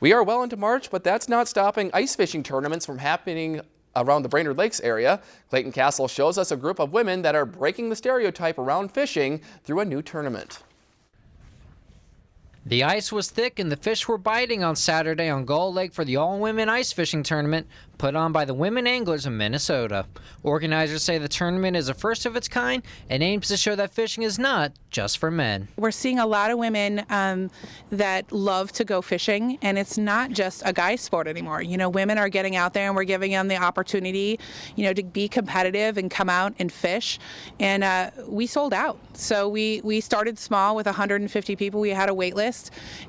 We are well into March, but that's not stopping ice fishing tournaments from happening around the Brainerd Lakes area. Clayton Castle shows us a group of women that are breaking the stereotype around fishing through a new tournament. The ice was thick and the fish were biting on Saturday on Gull Lake for the all-women ice fishing tournament put on by the women anglers of Minnesota. Organizers say the tournament is a first of its kind and aims to show that fishing is not just for men. We're seeing a lot of women um, that love to go fishing, and it's not just a guy sport anymore. You know, women are getting out there and we're giving them the opportunity, you know, to be competitive and come out and fish. And uh, we sold out. So we, we started small with 150 people. We had a wait list,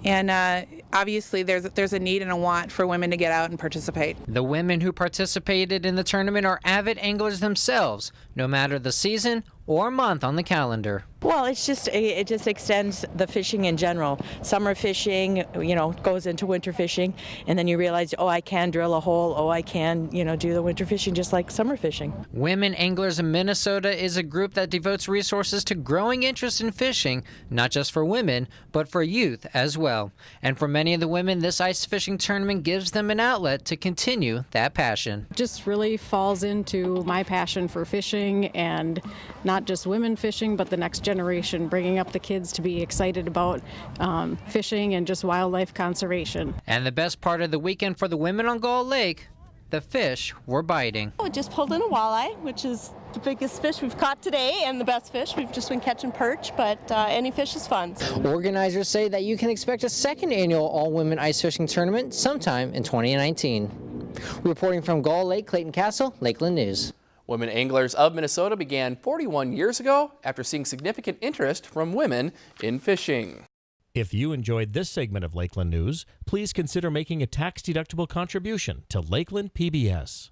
and uh, obviously there's, there's a need and a want for women to get out and participate. The women who participated in the tournament are avid anglers themselves, no matter the season or month on the calendar. Well, it's just it just extends the fishing in general. Summer fishing, you know, goes into winter fishing, and then you realize, oh, I can drill a hole. Oh, I can, you know, do the winter fishing just like summer fishing. Women Anglers in Minnesota is a group that devotes resources to growing interest in fishing, not just for women, but for youth as well. And for many of the women, this ice fishing tournament gives them an outlet to continue that passion. Just really falls into my passion for fishing and not just women fishing, but the next generation, bringing up the kids to be excited about um, fishing and just wildlife conservation. And the best part of the weekend for the women on Gull Lake, the fish were biting. We just pulled in a walleye, which is the biggest fish we've caught today and the best fish. We've just been catching perch, but uh, any fish is fun. Organizers say that you can expect a second annual all-women ice fishing tournament sometime in 2019. Reporting from Gull Lake, Clayton Castle, Lakeland News. Women Anglers of Minnesota began 41 years ago after seeing significant interest from women in fishing. If you enjoyed this segment of Lakeland News, please consider making a tax-deductible contribution to Lakeland PBS.